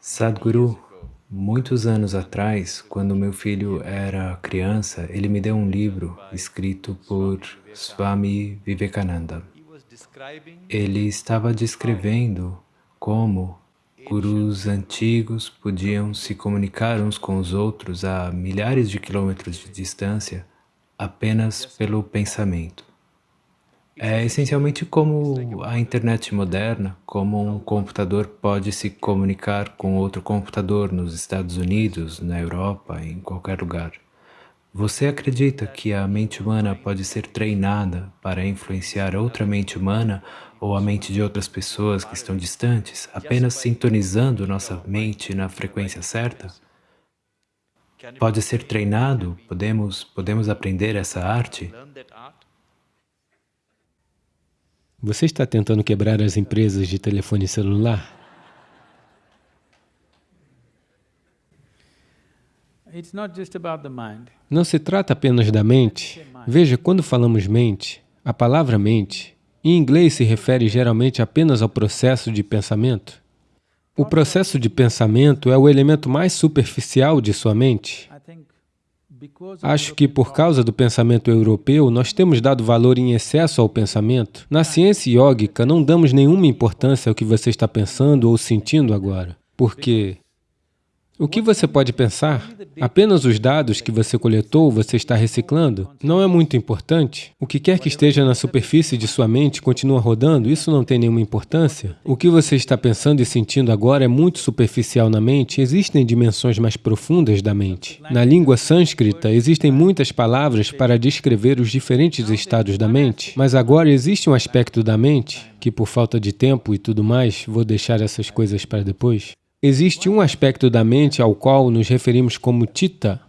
Sadhguru, muitos anos atrás, quando meu filho era criança, ele me deu um livro escrito por Swami Vivekananda. Ele estava descrevendo como gurus antigos podiam se comunicar uns com os outros a milhares de quilômetros de distância apenas pelo pensamento. É essencialmente como a internet moderna, como um computador pode se comunicar com outro computador nos Estados Unidos, na Europa, em qualquer lugar. Você acredita que a mente humana pode ser treinada para influenciar outra mente humana ou a mente de outras pessoas que estão distantes, apenas sintonizando nossa mente na frequência certa? Pode ser treinado? Podemos, podemos aprender essa arte? Você está tentando quebrar as empresas de telefone celular? Não se trata apenas da mente. Veja, quando falamos mente, a palavra mente, em inglês se refere geralmente apenas ao processo de pensamento. O processo de pensamento é o elemento mais superficial de sua mente. Acho que por causa do pensamento europeu, nós temos dado valor em excesso ao pensamento. Na ciência yógica, não damos nenhuma importância ao que você está pensando ou sentindo agora, porque o que você pode pensar? Apenas os dados que você coletou, você está reciclando? Não é muito importante? O que quer que esteja na superfície de sua mente continua rodando? Isso não tem nenhuma importância? O que você está pensando e sentindo agora é muito superficial na mente? Existem dimensões mais profundas da mente. Na língua sânscrita, existem muitas palavras para descrever os diferentes estados da mente, mas agora existe um aspecto da mente, que por falta de tempo e tudo mais, vou deixar essas coisas para depois, Existe um aspecto da mente ao qual nos referimos como Tita.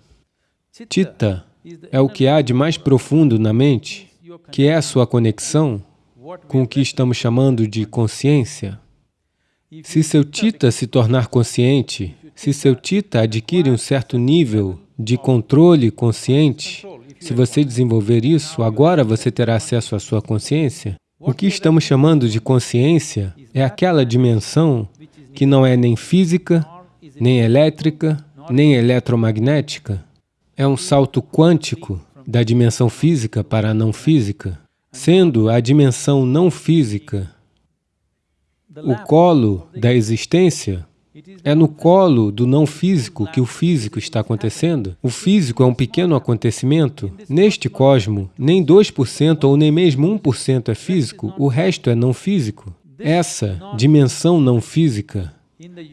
Tita é o que há de mais profundo na mente, que é a sua conexão com o que estamos chamando de consciência. Se seu Tita se tornar consciente, se seu Tita adquire um certo nível de controle consciente, se você desenvolver isso, agora você terá acesso à sua consciência. O que estamos chamando de consciência é aquela dimensão que não é nem física, nem elétrica, nem eletromagnética. É um salto quântico da dimensão física para a não física, sendo a dimensão não física o colo da existência, é no colo do não físico que o físico está acontecendo. O físico é um pequeno acontecimento. Neste cosmo, nem 2% ou nem mesmo 1% é físico, o resto é não físico. Essa dimensão não física,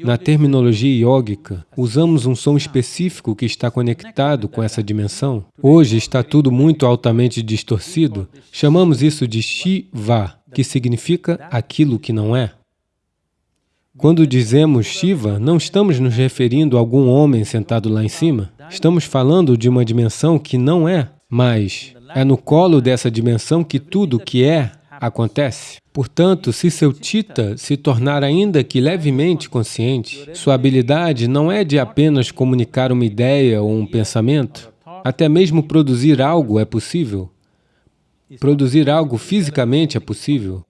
na terminologia yógica, usamos um som específico que está conectado com essa dimensão. Hoje está tudo muito altamente distorcido. Chamamos isso de Shiva, que significa aquilo que não é. Quando dizemos Shiva, não estamos nos referindo a algum homem sentado lá em cima. Estamos falando de uma dimensão que não é, mas é no colo dessa dimensão que tudo que é acontece. Portanto, se seu Tita se tornar ainda que levemente consciente, sua habilidade não é de apenas comunicar uma ideia ou um pensamento, até mesmo produzir algo é possível. Produzir algo fisicamente é possível.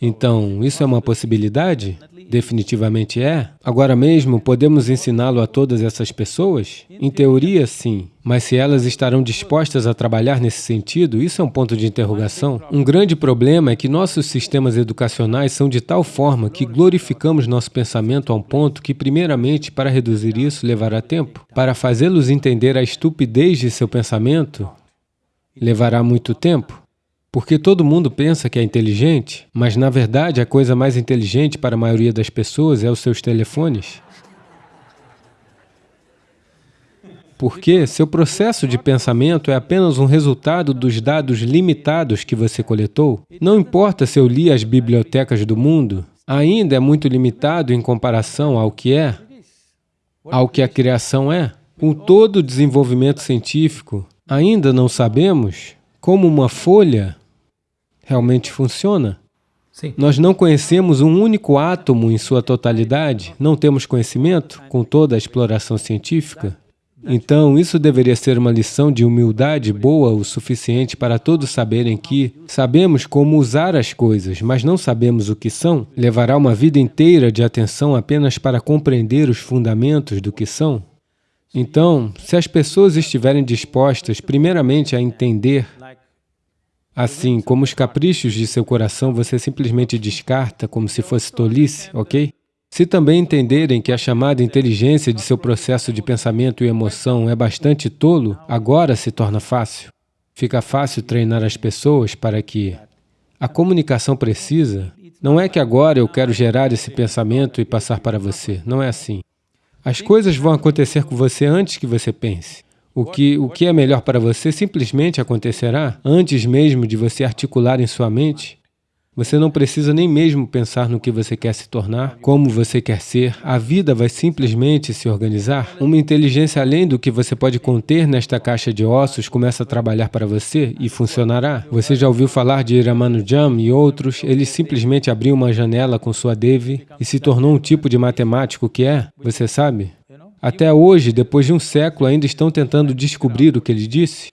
Então, isso é uma possibilidade? Definitivamente é. Agora mesmo, podemos ensiná-lo a todas essas pessoas? Em teoria, sim. Mas se elas estarão dispostas a trabalhar nesse sentido, isso é um ponto de interrogação. Um grande problema é que nossos sistemas educacionais são de tal forma que glorificamos nosso pensamento a um ponto que, primeiramente, para reduzir isso, levará tempo. Para fazê-los entender a estupidez de seu pensamento, levará muito tempo. Porque todo mundo pensa que é inteligente, mas na verdade a coisa mais inteligente para a maioria das pessoas é os seus telefones. Porque seu processo de pensamento é apenas um resultado dos dados limitados que você coletou. Não importa se eu li as bibliotecas do mundo, ainda é muito limitado em comparação ao que é, ao que a criação é. Com todo o desenvolvimento científico, ainda não sabemos como uma folha realmente funciona. Sim. Nós não conhecemos um único átomo em sua totalidade, não temos conhecimento com toda a exploração científica. Então, isso deveria ser uma lição de humildade boa o suficiente para todos saberem que sabemos como usar as coisas, mas não sabemos o que são. Levará uma vida inteira de atenção apenas para compreender os fundamentos do que são. Então, se as pessoas estiverem dispostas, primeiramente, a entender Assim, como os caprichos de seu coração você simplesmente descarta como se fosse tolice, ok? Se também entenderem que a chamada inteligência de seu processo de pensamento e emoção é bastante tolo, agora se torna fácil. Fica fácil treinar as pessoas para que a comunicação precisa não é que agora eu quero gerar esse pensamento e passar para você. Não é assim. As coisas vão acontecer com você antes que você pense. O que, o que é melhor para você simplesmente acontecerá antes mesmo de você articular em sua mente. Você não precisa nem mesmo pensar no que você quer se tornar, como você quer ser. A vida vai simplesmente se organizar. Uma inteligência além do que você pode conter nesta caixa de ossos começa a trabalhar para você e funcionará. Você já ouviu falar de Ramanujam e outros? Ele simplesmente abriu uma janela com sua Devi e se tornou um tipo de matemático que é, você sabe? Até hoje, depois de um século, ainda estão tentando descobrir o que ele disse.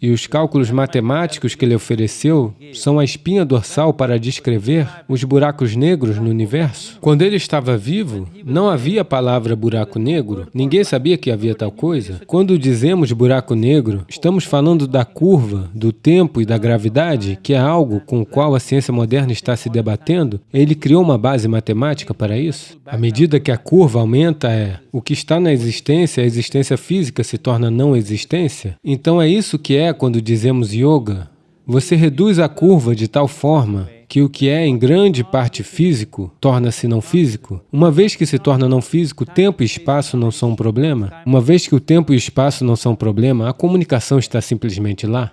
E os cálculos matemáticos que ele ofereceu são a espinha dorsal para descrever os buracos negros no universo. Quando ele estava vivo, não havia a palavra buraco negro, ninguém sabia que havia tal coisa. Quando dizemos buraco negro, estamos falando da curva, do tempo e da gravidade, que é algo com o qual a ciência moderna está se debatendo. Ele criou uma base matemática para isso. À medida que a curva aumenta, é o que está na existência, a existência física se torna não existência. Então é isso que quando dizemos yoga. Você reduz a curva de tal forma que o que é em grande parte físico torna-se não físico. Uma vez que se torna não físico, tempo e espaço não são um problema. Uma vez que o tempo e o espaço não são um problema, a comunicação está simplesmente lá.